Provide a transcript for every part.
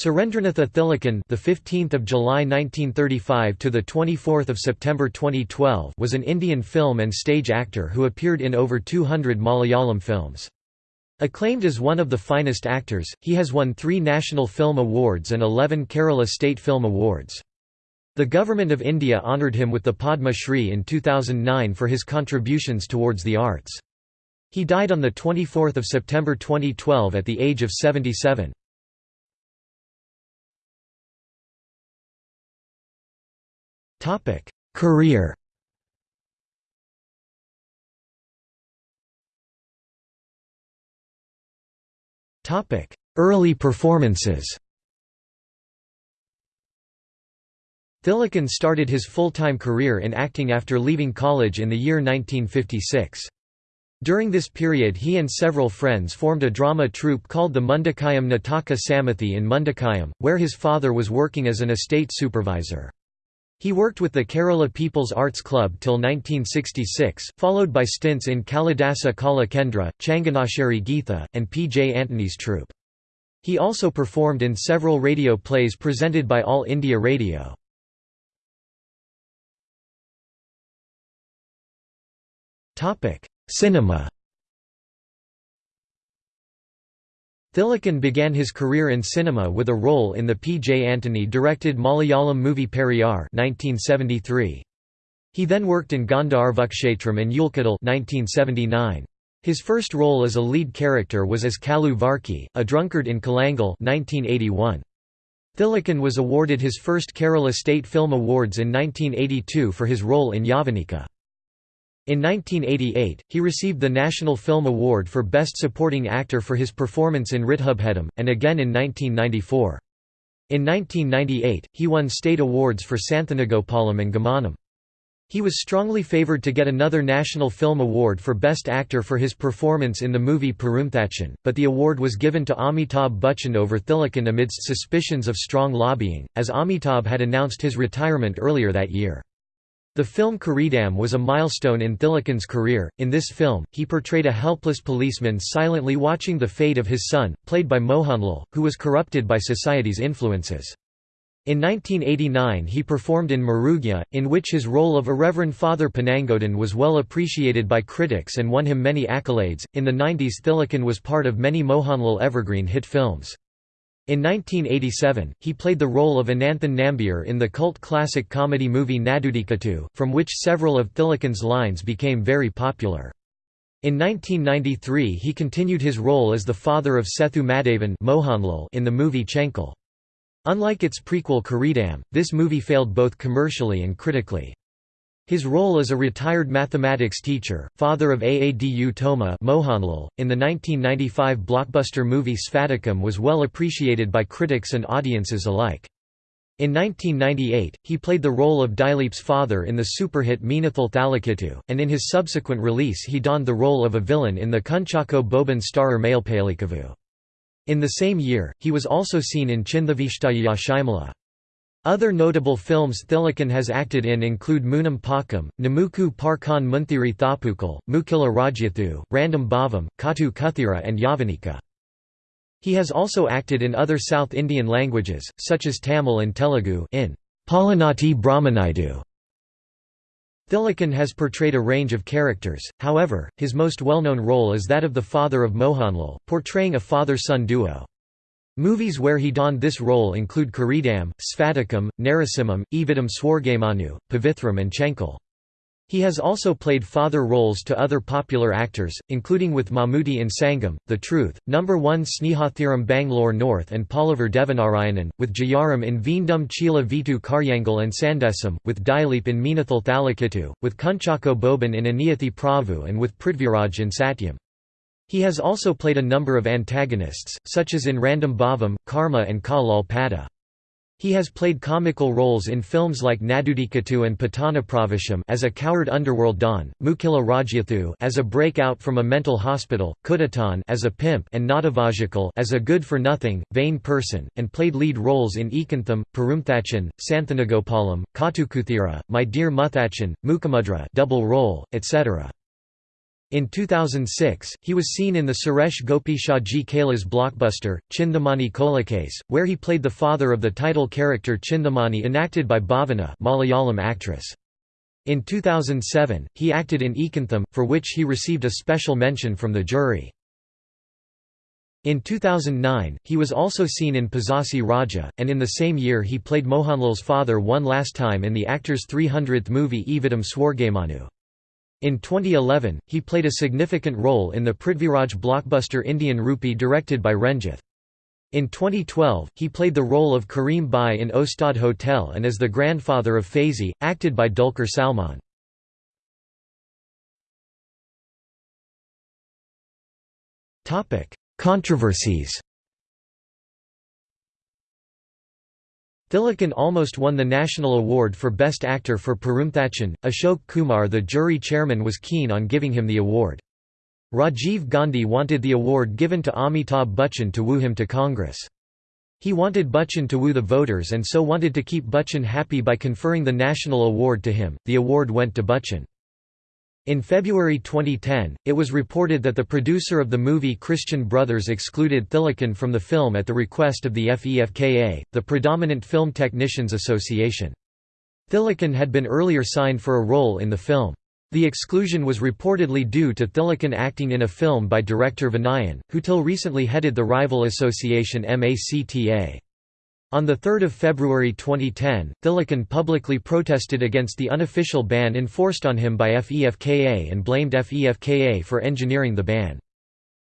Surendranatha Thilakan, the 15th of July 1935 to the 24th of September 2012, was an Indian film and stage actor who appeared in over 200 Malayalam films. Acclaimed as one of the finest actors, he has won 3 National Film Awards and 11 Kerala State Film Awards. The Government of India honoured him with the Padma Shri in 2009 for his contributions towards the arts. He died on the 24th of September 2012 at the age of 77. Career Topic: Early performances Thilakan started his full-time career in acting after leaving college in the year 1956. During this period he and several friends formed a drama troupe called the Mundakayam Nataka Samithi in Mundakayam, where his father was working as an estate supervisor. He worked with the Kerala People's Arts Club till 1966, followed by stints in Kalidasa Kala Kendra, Changanasheri Geetha, and P. J. Antony's troupe. He also performed in several radio plays presented by All India Radio. Cinema Thilakan began his career in cinema with a role in the P. J. Antony directed Malayalam movie Periyar 1973. He then worked in Gandharvakshetram and Ulkadal 1979. His first role as a lead character was as Kalu Varki, a drunkard in Kolangal 1981. Thilakan was awarded his first Kerala State Film Awards in 1982 for his role in Yavanika. In 1988, he received the National Film Award for Best Supporting Actor for his performance in Ridhubhedam, and again in 1994. In 1998, he won state awards for Santhanagopalam and Gamanam. He was strongly favoured to get another National Film Award for Best Actor for his performance in the movie Perumthachan, but the award was given to Amitabh Bachchan over Thilakan amidst suspicions of strong lobbying, as Amitabh had announced his retirement earlier that year. The film Kireedam was a milestone in Thilakan's career. In this film, he portrayed a helpless policeman silently watching the fate of his son, played by Mohanlal, who was corrupted by society's influences. In 1989 he performed in Mrugaya, in which his role of Irreverend Father Panangodan was well appreciated by critics and won him many accolades. In the 90s Thilakan was part of many Mohanlal evergreen hit films. In 1987, he played the role of Ananthan Nambiar in the cult classic comedy movie Nadodikkattu, from which several of Thilakan's lines became very popular. In 1993 he continued his role as the father of Sethu Madhavan Mohanlal in the movie Chenkol. Unlike its prequel Kireedam, this movie failed both commercially and critically. His role as a retired mathematics teacher, father of Aadu Thoma Mohanlal, in the 1995 blockbuster movie Spadikam was well appreciated by critics and audiences alike. In 1998, he played the role of Dileep's father in the superhit Meenathil Thalikettu, and in his subsequent release he donned the role of a villain in the Kunchacko Boban starrer Mayilpeelikkavu. In the same year, he was also seen in Chinthavishtaya Shimala. Other notable films Thilakan has acted in include Moonam Pakam, Namuku Parkan Munthiri Thapukal, Mookkilla Rajyathu, Randam Bhavam, Katu Kuthira and Yavanika. He has also acted in other South Indian languages, such as Tamil and Telugu in Palanati Brahmanaidu. Thilakan has portrayed a range of characters, however, his most well-known role is that of the father of Mohanlal, portraying a father-son duo. Movies where he donned this role include Kireedam, Spadikam, Narasimham, Ivide Swargamanu, Pavithram and Chenkol. He has also played father roles to other popular actors, including with Mammootty in Sangam, The Truth, Number 1 Snehathiram Bangalore North and Pallavoor Devanarayanan, with Jayaram in Veendum Chila Vitu Karyangal and Sandesam, with Dileep in Meenathil Thalikettu, with Kunchacko Boban in Aniyathi Pravu and with Prithviraj in Satyam. He has also played a number of antagonists, such as in Randam Bhavam, Karma and Ka Pada. He has played comical roles in films like Nadodikkattu and Pattanapravesham as a coward underworld don, Mookkilla Rajyathu as a breakout from a mental hospital, Kudatan as a pimp and Naduvazhikal as a good-for-nothing, vain person, and played lead roles in Ekantham, Perumthachan, Santhanagopalam, Katukuthira, My Dear Muthachan, Mukhamudra double role, etc. In 2006, he was seen in the Suresh Gopi Shaji Kailas blockbuster, Chinthamani Kolacase, where he played the father of the title character Chinthamani enacted by Bhavana Malayalam actress. In 2007, he acted in Ekantham, for which he received a special mention from the jury. In 2009, he was also seen in Pazhassi Raja, and in the same year he played Mohanlal's father one last time in the actor's 300th movie Ivide Swargamanu. In 2011, he played a significant role in the Prithviraj blockbuster Indian Rupee directed by Ranjith. In 2012, he played the role of Kareem Bai in Ustad Hotel and as the grandfather of Faizi, acted by Dulquer Salmaan. Controversies Thilakan almost won the National Award for Best Actor for Perumthachan. Ashok Kumar, the jury chairman, was keen on giving him the award. Rajiv Gandhi wanted the award given to Amitabh Bachchan to woo him to Congress. He wanted Bachchan to woo the voters and so wanted to keep Bachchan happy by conferring the national award to him. The award went to Bachchan. In February 2010, it was reported that the producer of the movie Christian Brothers excluded Thilakan from the film at the request of the FEFKA, the Predominant Film Technicians Association. Thilakan had been earlier signed for a role in the film. The exclusion was reportedly due to Thilakan acting in a film by director Vinayan, who till recently headed the rival association MACTA. On 3 February 2010, Thilakan publicly protested against the unofficial ban enforced on him by FEFKA and blamed FEFKA for engineering the ban.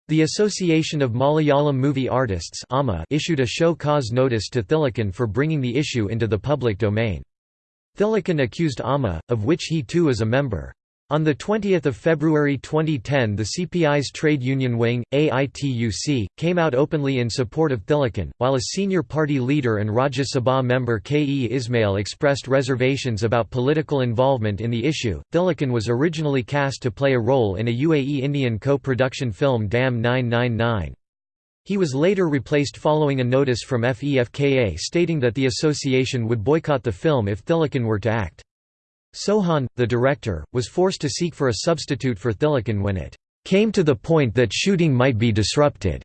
The Association of Malayalam Movie Artists issued a show cause notice to Thilakan for bringing the issue into the public domain. Thilakan accused AMA, of which he too is a member. On 20 February 2010 the CPI's trade union wing, AITUC, came out openly in support of Thilakan, while a senior party leader and Rajya Sabha member K. E. Ismail expressed reservations about political involvement in the issue. Thilakan was originally cast to play a role in a UAE Indian co-production film Dam 999. He was later replaced following a notice from FEFKA stating that the association would boycott the film if Thilakan were to act. Sohan, the director, was forced to seek for a substitute for Thilakan when it came to the point that shooting might be disrupted.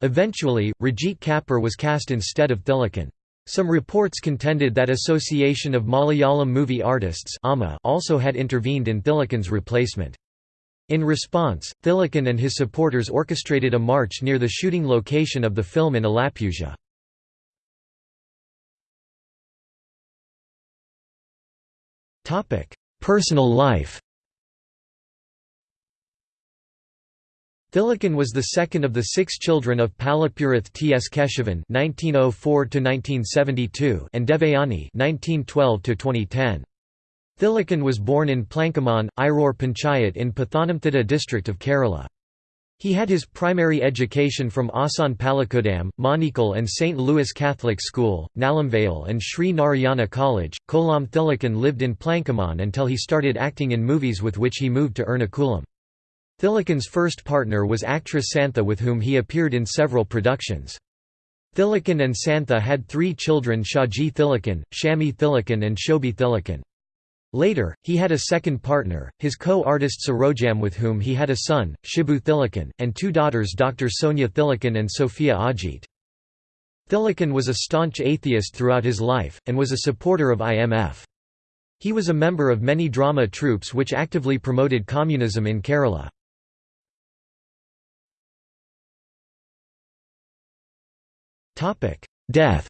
Eventually, Rajit Kapur was cast instead of Thilakan. Some reports contended that Association of Malayalam Movie Artists also had intervened in Thilakan's replacement. In response, Thilakan and his supporters orchestrated a march near the shooting location of the film in Alappuzha. Personal life Thilakan was the second of the six children of Palapurath T. S. Keshavan (1904–1972) and Devayani (1912–2010). Thilakan was born in Plankamon, Iror Panchayat in Pathanamthitta district of Kerala. He had his primary education from Asan Palakodam, Manikal and St. Louis Catholic School, Nalamvale and Sri Narayana College. Kollam Thilakan lived in Plankamon until he started acting in movies with which he moved to Ernakulam. Thilakan's first partner was actress Santha with whom he appeared in several productions. Thilakan and Santha had three children Shaji Thilakan, Shami Thilakan and Shobi Thilakan. Later, he had a second partner, his co-artist Sarojam with whom he had a son, Shibu Thilakan, and two daughters Dr. Sonia Thilakan and Sophia Ajit. Thilakan was a staunch atheist throughout his life, and was a supporter of IMF. He was a member of many drama troupes which actively promoted communism in Kerala. Death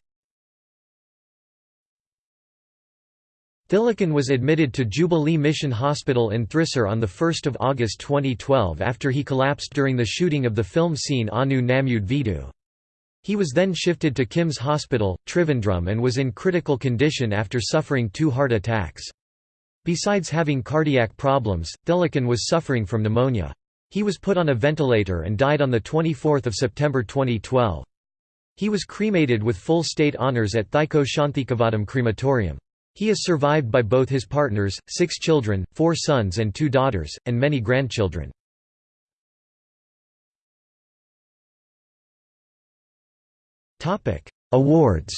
Thilakan was admitted to Jubilee Mission Hospital in Thrissur on 1 August 2012 after he collapsed during the shooting of the film scene Onnu Nammude Veedu. He was then shifted to KIMS Hospital, Trivandrum and was in critical condition after suffering two heart attacks. Besides having cardiac problems, Thilakan was suffering from pneumonia. He was put on a ventilator and died on 24 September 2012. He was cremated with full state honours at Thycaud Shanthikavadam crematorium. He is survived by both his partners, six children, four sons and two daughters, and many grandchildren. Awards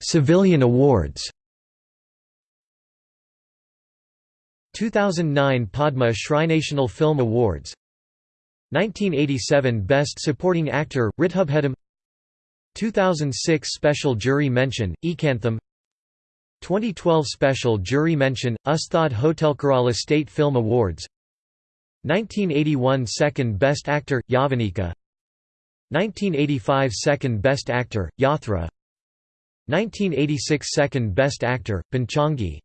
Civilian awards 2009 Padma Shri National Film Awards 1987 Best Supporting Actor, Ritubhedam 2006 Special Jury Mention, Ekantham. 2012 Special Jury Mention, Ustad Hotel Kerala State Film Awards. 1981 Second Best Actor, Yavanika. 1985 Second Best Actor, Yathra. 1986 Second Best Actor, Panchagni.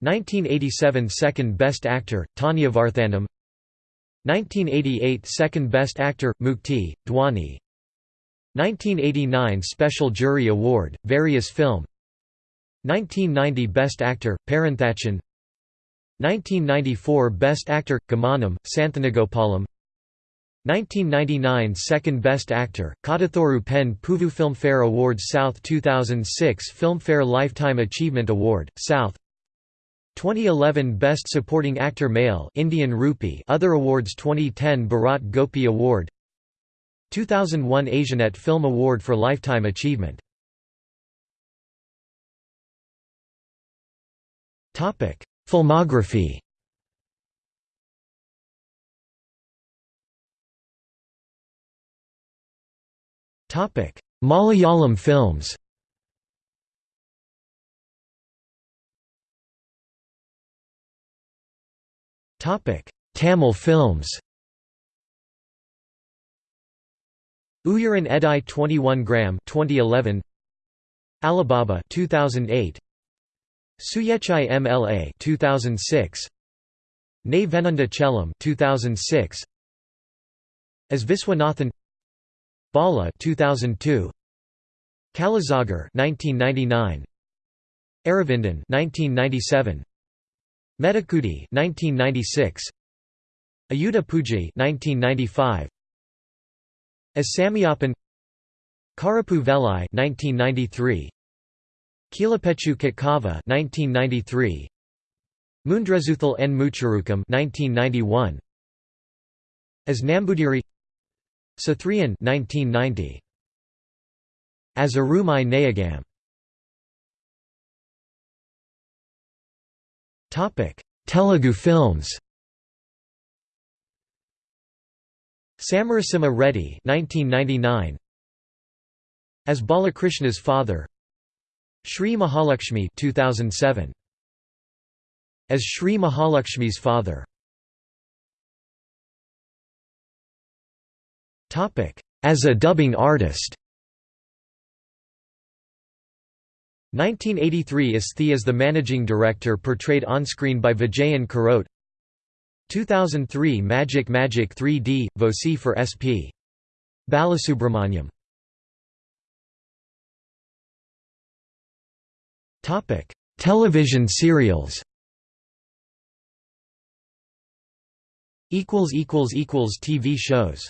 1987 Second Best Actor, Tanya Varthanam 1988 Second Best Actor, Mukti, Dwani. 1989 Special Jury Award, Various Film. 1990 Best Actor, Perumthachan 1994 Best Actor, Gamanam, Santhanagopalam 1999 Second Best Actor, Kadathoru Pen Puvu Filmfare Awards South 2006 Filmfare Lifetime Achievement Award, South 2011 Best Supporting Actor Male Indian Rupee Other awards 2010 Bharat Gopi Award 2001 Asianet Film Award for Lifetime Achievement. Topic Filmography. Topic Malayalam films Tamil films Uyaran Edai 21 gram 2011 Alibaba 2008 Suyechai MLA 2006 Ne Venunda Chelam 2006 As Viswanathan Bala 2002 Kallazhagar 1999 Aravindan 1997 Medakudi 1996 Ayudha Poojai 1995 As Samyapan Karuppu Vellai 1993 Kilapechu Katkava 1993 Mundrezuthal N. Muchurukam 1991 As Nambudiri Sathrian 1990 As Arumai Nayagam Telugu films Samarasimha Reddy 1999 As Balakrishna's father. Shri Mahalakshmi 2007 As Shri Mahalakshmi's father. Topic. As a dubbing artist 1983 Asthi as the managing director portrayed on-screen by Vijayan Karote 2003 Magic Magic 3D, Voci for SP. Balasubramaniam. Television serials. TV shows